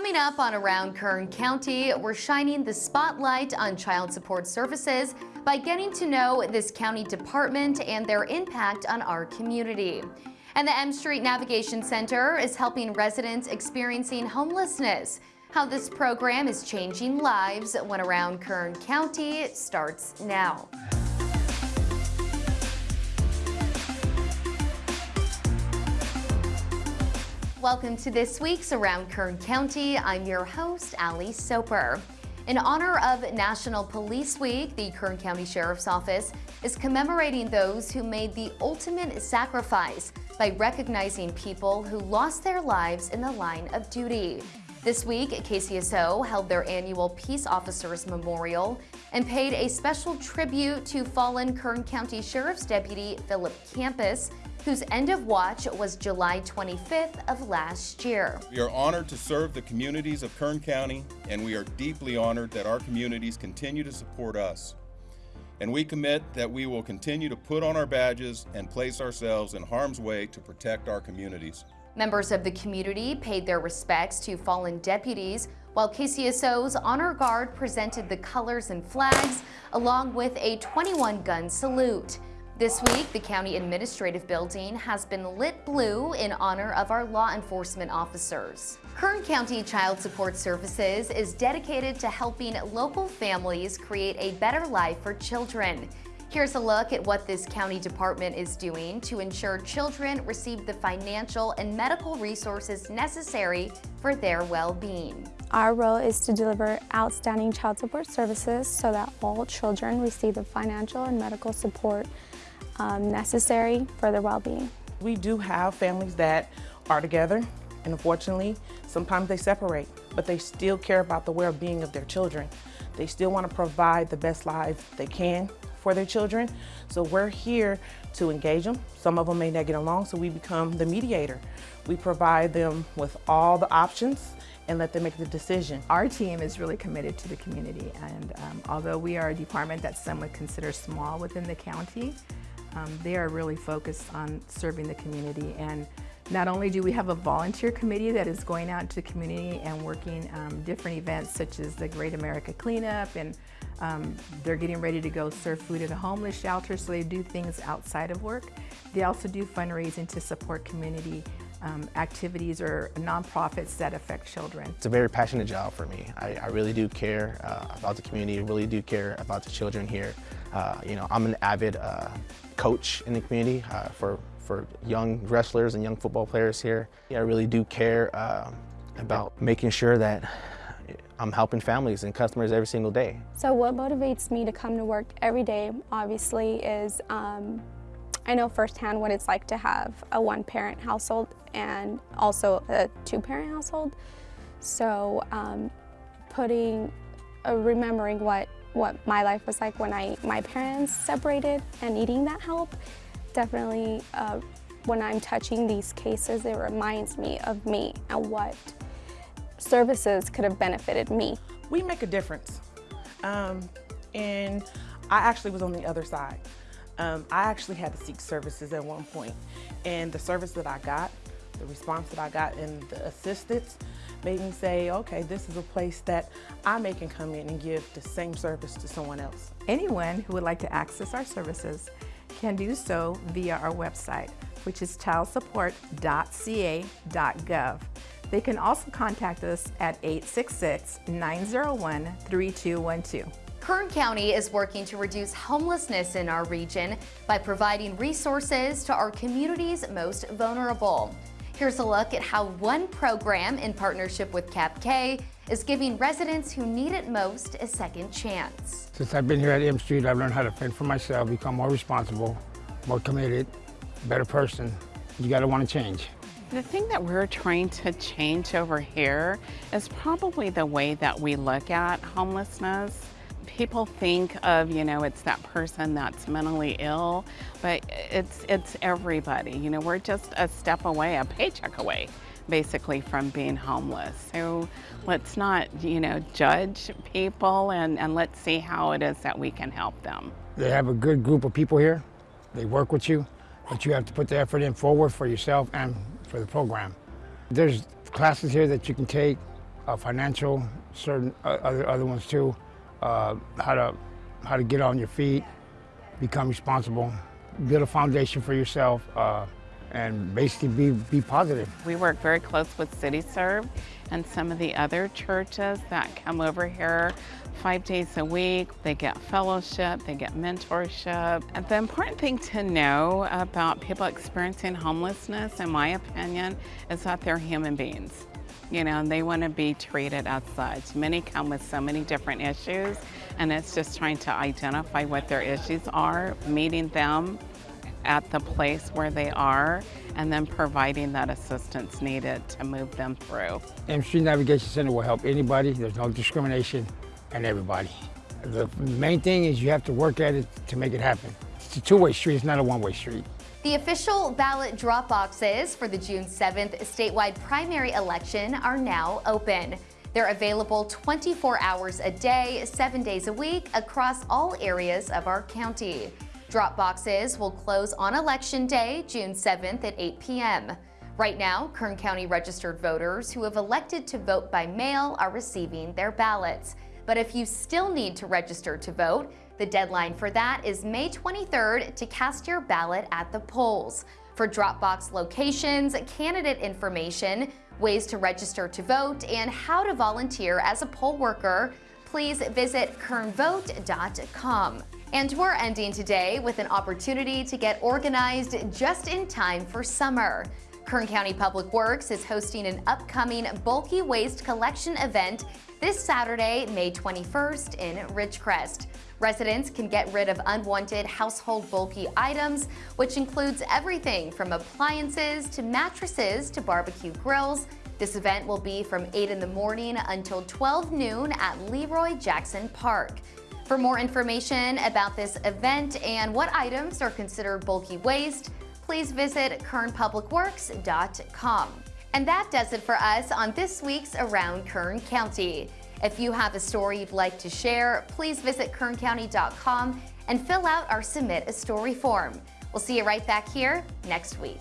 Coming up on Around Kern County, we're shining the spotlight on child support services by getting to know this county department and their impact on our community. And the M Street Navigation Center is helping residents experiencing homelessness. How this program is changing lives when Around Kern County starts now. Welcome to this week's Around Kern County. I'm your host, Ali Soper. In honor of National Police Week, the Kern County Sheriff's Office is commemorating those who made the ultimate sacrifice by recognizing people who lost their lives in the line of duty. This week, KCSO held their annual Peace Officers Memorial and paid a special tribute to fallen Kern County Sheriff's Deputy Phillip Campas whose end of watch was July 25th of last year. We are honored to serve the communities of Kern County, and we are deeply honored that our communities continue to support us. And we commit that we will continue to put on our badges and place ourselves in harm's way to protect our communities. Members of the community paid their respects to fallen deputies, while KCSO's Honor Guard presented the colors and flags, along with a 21-gun salute. This week, the County Administrative Building has been lit blue in honor of our law enforcement officers. Kern County Child Support Services is dedicated to helping local families create a better life for children. Here's a look at what this county department is doing to ensure children receive the financial and medical resources necessary for their well-being. Our role is to deliver outstanding child support services so that all children receive the financial and medical support um, necessary for their well-being. We do have families that are together and unfortunately sometimes they separate but they still care about the well-being of their children. They still want to provide the best life they can for their children. So we're here to engage them. Some of them may not get along, so we become the mediator. We provide them with all the options and let them make the decision. Our team is really committed to the community and um, although we are a department that some would consider small within the county, um, they are really focused on serving the community and not only do we have a volunteer committee that is going out to the community and working um, different events such as the Great America Cleanup and um, they're getting ready to go serve food at a homeless shelter so they do things outside of work. They also do fundraising to support community um, activities or nonprofits that affect children. It's a very passionate job for me. I, I really do care uh, about the community, I really do care about the children here. Uh, you know, I'm an avid uh, coach in the community uh, for, for young wrestlers and young football players here. I really do care uh, about making sure that I'm helping families and customers every single day. So what motivates me to come to work every day, obviously, is um, I know firsthand what it's like to have a one-parent household and also a two-parent household. So um, putting, uh, remembering what what my life was like when I my parents separated and needing that help, definitely uh, when I'm touching these cases, it reminds me of me and what services could have benefited me. We make a difference. Um, and I actually was on the other side. Um, I actually had to seek services at one point, and the service that I got, the response that I got, and the assistance made me say, okay, this is a place that I may can come in and give the same service to someone else. Anyone who would like to access our services can do so via our website, which is childsupport.ca.gov. They can also contact us at 866-901-3212. Kern County is working to reduce homelessness in our region by providing resources to our community's most vulnerable. Here's a look at how one program in partnership with CAPK is giving residents who need it most a second chance. Since I've been here at M Street, I've learned how to fend for myself, become more responsible, more committed, better person. You gotta wanna change. The thing that we're trying to change over here is probably the way that we look at homelessness people think of, you know, it's that person that's mentally ill, but it's, it's everybody. You know, we're just a step away, a paycheck away, basically, from being homeless. So let's not, you know, judge people and, and let's see how it is that we can help them. They have a good group of people here. They work with you, but you have to put the effort in forward for yourself and for the program. There's classes here that you can take, uh, financial, certain uh, other other ones too. Uh, how to how to get on your feet, become responsible, build a foundation for yourself, uh, and basically be be positive. We work very close with CityServe and some of the other churches that come over here five days a week. They get fellowship, they get mentorship. And the important thing to know about people experiencing homelessness, in my opinion, is that they're human beings. You know, and they want to be treated as such. Many come with so many different issues, and it's just trying to identify what their issues are, meeting them at the place where they are, and then providing that assistance needed to move them through. M Street Navigation Center will help anybody. There's no discrimination and everybody. The main thing is you have to work at it to make it happen. It's a two-way street, it's not a one-way street. The official ballot drop boxes for the June 7th statewide primary election are now open. They're available 24 hours a day, seven days a week across all areas of our county. Drop boxes will close on Election Day, June 7th at 8 p.m. Right now, Kern County registered voters who have elected to vote by mail are receiving their ballots. But if you still need to register to vote, the deadline for that is May 23rd to cast your ballot at the polls. For Dropbox locations, candidate information, ways to register to vote, and how to volunteer as a poll worker, please visit kernvote.com. And we're ending today with an opportunity to get organized just in time for summer. Kern County Public Works is hosting an upcoming bulky waste collection event this Saturday, May 21st in Ridgecrest. Residents can get rid of unwanted household bulky items, which includes everything from appliances to mattresses to barbecue grills. This event will be from 8 in the morning until 12 noon at Leroy Jackson Park. For more information about this event and what items are considered bulky waste, please visit kernpublicworks.com. And that does it for us on this week's Around Kern County. If you have a story you'd like to share, please visit kerncounty.com and fill out our Submit a Story form. We'll see you right back here next week.